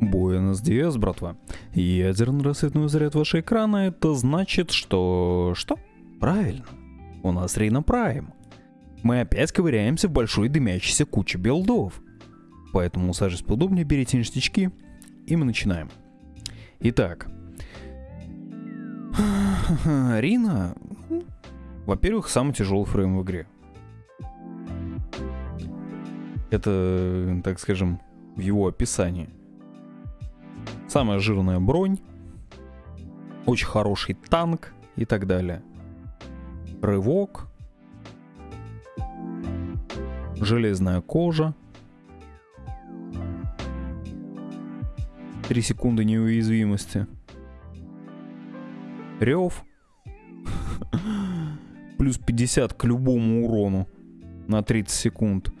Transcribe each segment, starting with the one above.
Буэнос Диас, братва. Ядерный рассветный заряд вашего экрана, это значит, что... Что? Правильно. У нас Рейна Прайм. Мы опять ковыряемся в большой дымящейся куче билдов. Поэтому сажись поудобнее, берите ништячки, и мы начинаем. Итак. Рина, во-первых, самый тяжелый фрейм в игре. Это, так скажем, в его описании. Самая жирная бронь, очень хороший танк и так далее. Рывок, железная кожа, 3 секунды неуязвимости, рев, плюс 50 к любому урону на 30 секунд.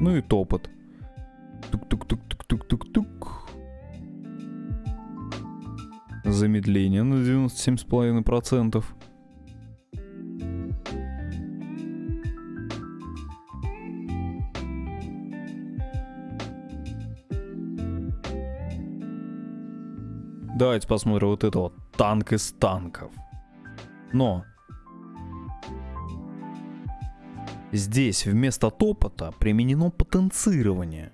Ну и топот. Тук-тук-тук-тук-тук-тук. Замедление на 97,5%. Давайте посмотрим вот это вот танк из танков. Но здесь вместо топота применено потенцирование.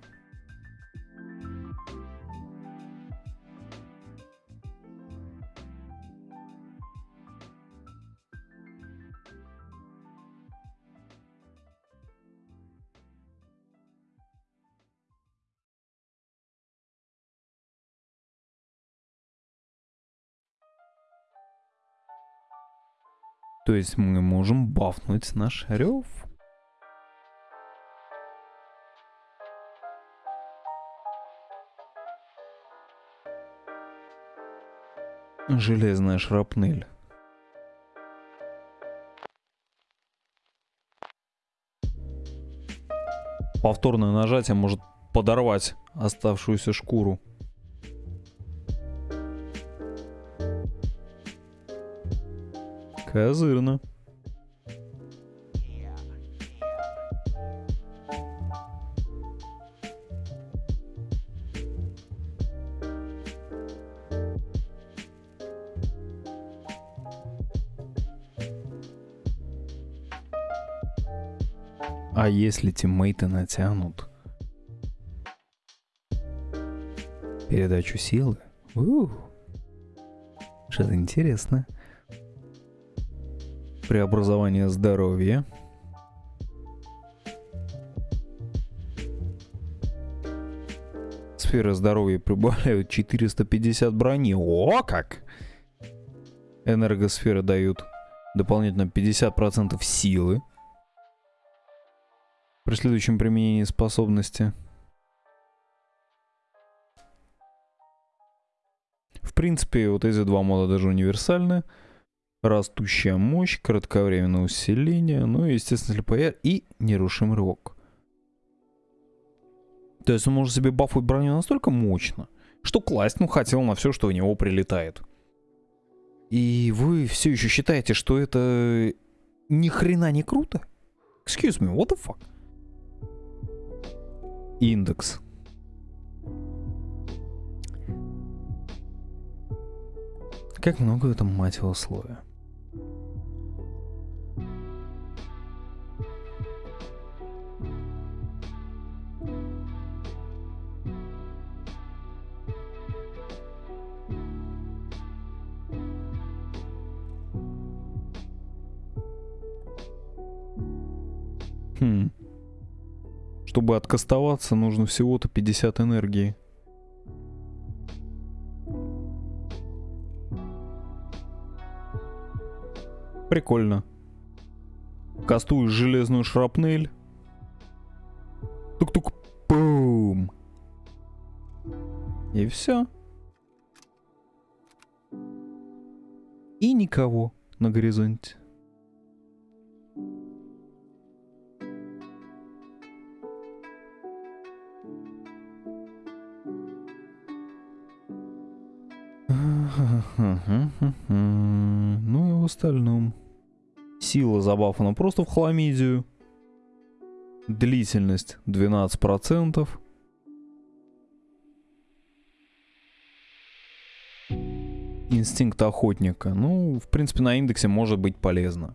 То есть мы можем бафнуть наш рев. Железная шрапнель. Повторное нажатие может подорвать оставшуюся шкуру. Козырно. А если тиммейты натянут передачу силы? Что-то интересное преобразование здоровья. Сфера здоровья прибавляют 450 брони. О, как! Энергосферы дают дополнительно 50% силы. При следующем применении способности. В принципе, вот эти два мода даже универсальны растущая мощь, кратковременное усиление, ну и, естественно, слепая и нерушимый рывок. То есть он может себе бафать броню настолько мощно, что класть, ну, хотел на все, что у него прилетает. И вы все еще считаете, что это ни хрена не круто? Excuse me, what the fuck? Индекс. Как много в этом мать его слоя. Хм. Чтобы откастоваться, нужно всего-то 50 энергии. Прикольно. Кастую железную шрапнель. Тук-тук. Бум. И все. И никого на горизонте. Ну и в остальном. Сила забафана просто в хламидию. Длительность 12%. Инстинкт охотника. Ну, в принципе, на индексе может быть полезно.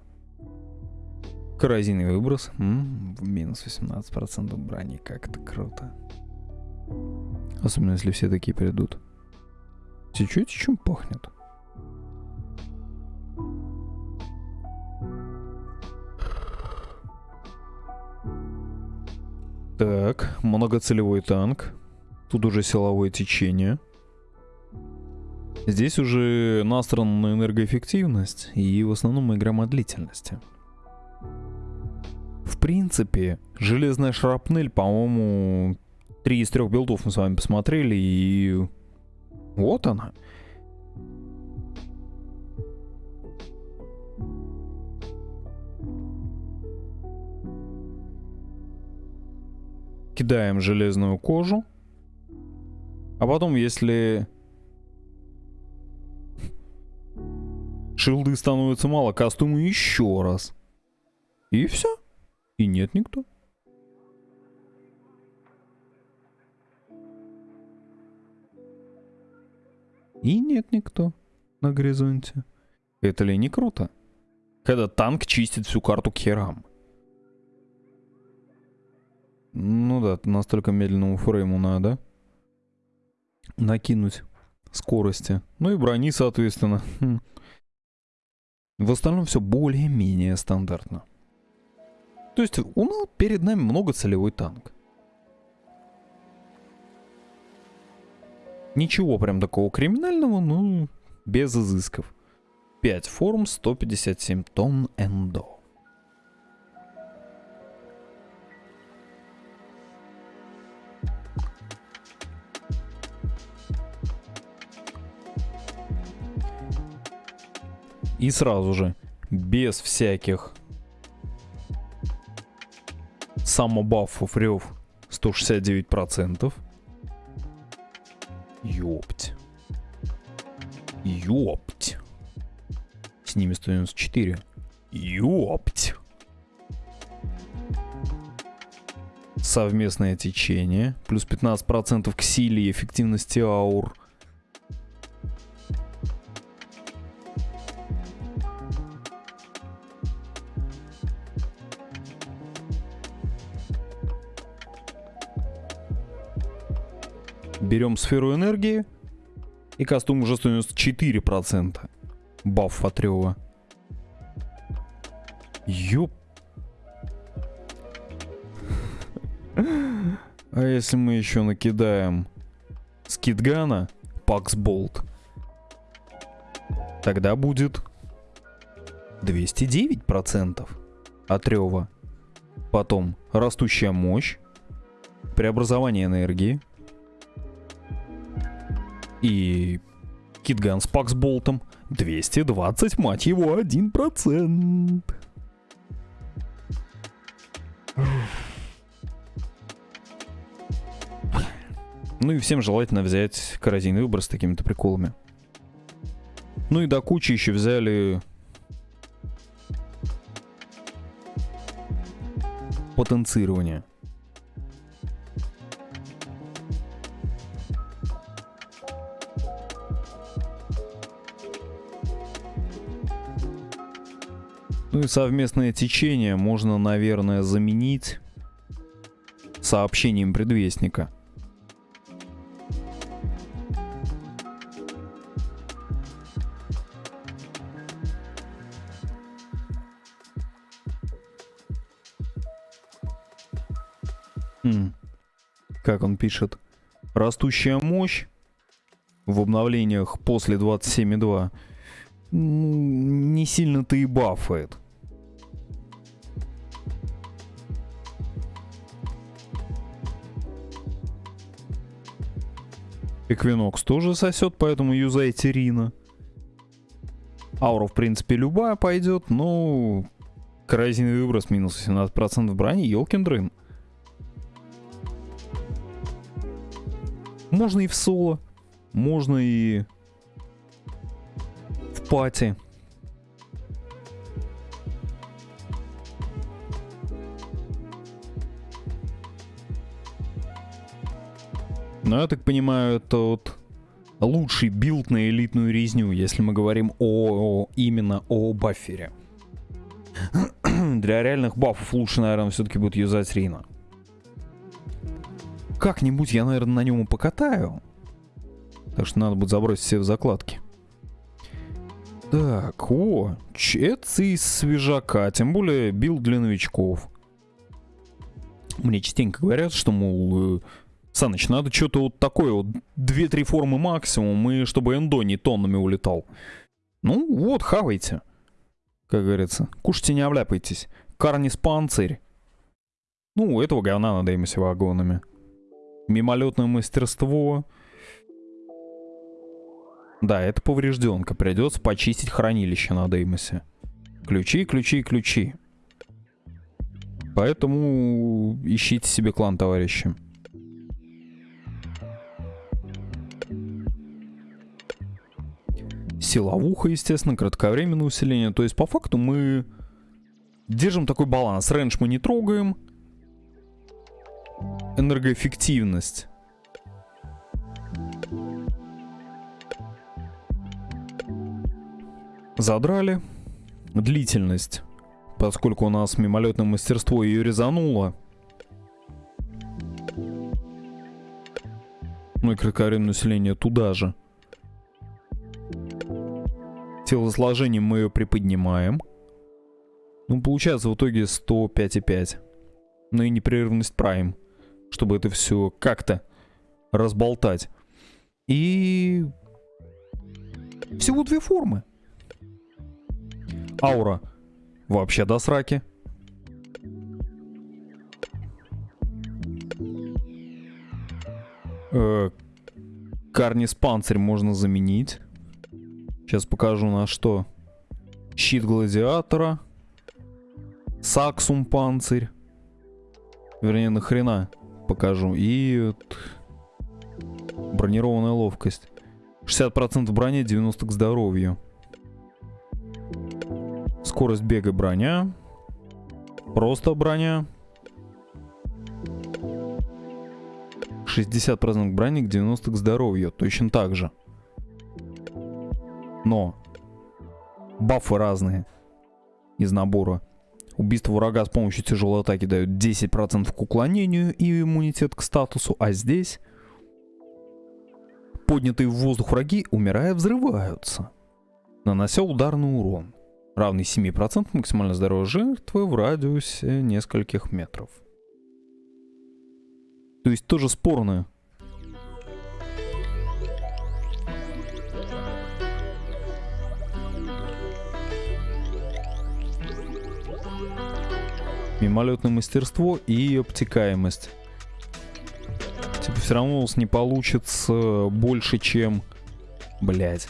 Коррозийный выброс. М минус 18% брони. Как это круто. Особенно, если все такие придут. Чуть-чуть чем пахнет. Так, многоцелевой танк. Тут уже силовое течение. Здесь уже настроено на энергоэффективность, и в основном мы играем длительности. В принципе, железная шрапнель, по-моему, три из трех билдов мы с вами посмотрели, и вот она. Кидаем железную кожу. А потом, если шилды становятся мало, костюмы еще раз. И все. И нет никто. И нет никто на горизонте. Это ли не круто? Когда танк чистит всю карту к херам. Ну да, настолько медленному фрейму надо накинуть скорости. Ну и брони, соответственно. Хм. В остальном все более-менее стандартно. То есть у нас перед нами многоцелевой танк. Ничего прям такого криминального, но без изысков. 5 форм, 157 тонн эндо. И сразу же, без всяких самобафов рев 169%. Ними 194. Ёпть. Совместное течение. Плюс 15% к силе и эффективности аур. Берем сферу энергии. И костюм уже 194%. Баф от рева. Ёп. А если мы еще накидаем скидгана, паксболт, тогда будет 209% от рева. Потом растущая мощь, преобразование энергии, и Китган с Паксболтом 220, мать его, 1%. Ну и всем желательно взять коррозийный выбор с такими-то приколами. Ну и до кучи еще взяли потенцирование. Ну и совместное течение можно, наверное, заменить сообщением предвестника. Как он пишет? Растущая мощь в обновлениях после 27.2 не сильно-то и бафает. Эквинокс тоже сосет, поэтому юзайте Рина. Аура, в принципе, любая пойдет, но коррозийный выброс минус 17% брони, елкин дрын. Можно и в соло, можно и в пати. Но я так понимаю, это вот лучший билд на элитную резню, если мы говорим о, о именно о баффере. Для реальных бафов лучше, наверное, все-таки будет юзать Рина. Как-нибудь я, наверное, на нем и покатаю. Так что надо будет забросить все в закладки. Так, о, это из свежака, тем более билд для новичков. Мне частенько говорят, что, мол, э, Саныч, надо что-то вот такое вот, 2-3 формы максимум, и чтобы эндо не тоннами улетал. Ну, вот, хавайте. Как говорится, кушайте, не обляпайтесь. Карнис панцирь. Ну, этого говна надоимся вагонами. Мимолетное мастерство. Да, это поврежденка. Придется почистить хранилище на Деймосе. Ключи, ключи, ключи. Поэтому ищите себе клан, товарищи. Силовуха, естественно, кратковременное усиление. То есть, по факту, мы держим такой баланс. Рейндж мы не трогаем. Энергоэффективность. Задрали. Длительность. Поскольку у нас мимолетное мастерство ее резануло. Ну и кратковременное усиление туда же. Телосложением мы ее приподнимаем. Ну, получается в итоге 105,5. Ну и непрерывность прайм. Чтобы это все как-то разболтать. И... Всего две формы. Аура. Вообще до сраки. Э, Карнис панцирь можно заменить. Сейчас покажу на что. Щит гладиатора. Саксум панцирь. Вернее, нахрена покажу. И бронированная ловкость. 60% брони, 90% к здоровью. Скорость бега броня. Просто броня. 60% брони к 90% к здоровью. Точно так же. Но бафы разные из набора. Убийство врага с помощью тяжелой атаки дает 10% к уклонению и иммунитет к статусу, а здесь поднятые в воздух враги, умирая, взрываются, нанося ударный урон, равный 7% максимально здоровой жертвы в радиусе нескольких метров. То есть тоже спорное мимолетное мастерство и обтекаемость. Типа все равно у нас не получится больше, чем... Блять.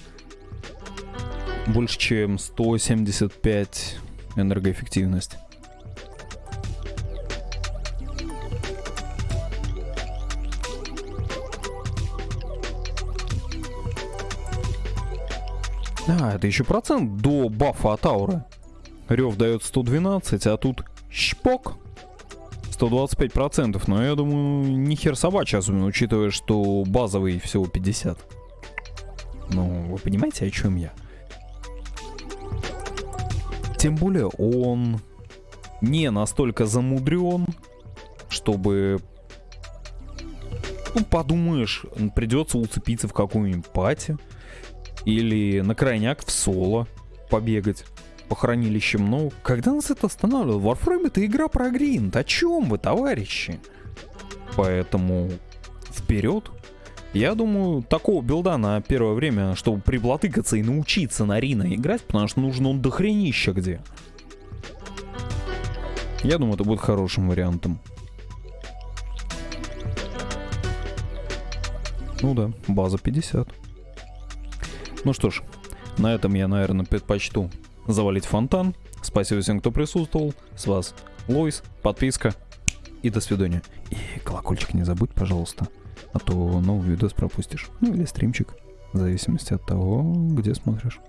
Больше, чем 175 энергоэффективность. А, это еще процент до бафа от ауры. Рев дает 112, а тут Шпок. 125%, но я думаю, не хер собачий, особенно учитывая, что базовый всего 50. Ну, вы понимаете, о чем я? Тем более он не настолько замудрен, чтобы... Ну, подумаешь, придется уцепиться в какую-нибудь пати. Или на крайняк в соло побегать по хранилищам, но когда нас это останавливает? Warframe это игра про гринд. О чем вы, товарищи? Поэтому вперед. Я думаю, такого билда на первое время, чтобы приблатыкаться и научиться на Рина играть, потому что нужно он дохренища где. Я думаю, это будет хорошим вариантом. Ну да, база 50. Ну что ж, на этом я, наверное, предпочту завалить фонтан. Спасибо всем, кто присутствовал. С вас Лойс, подписка и до свидания. И колокольчик не забудь, пожалуйста, а то новый видос пропустишь. Ну или стримчик, в зависимости от того, где смотришь.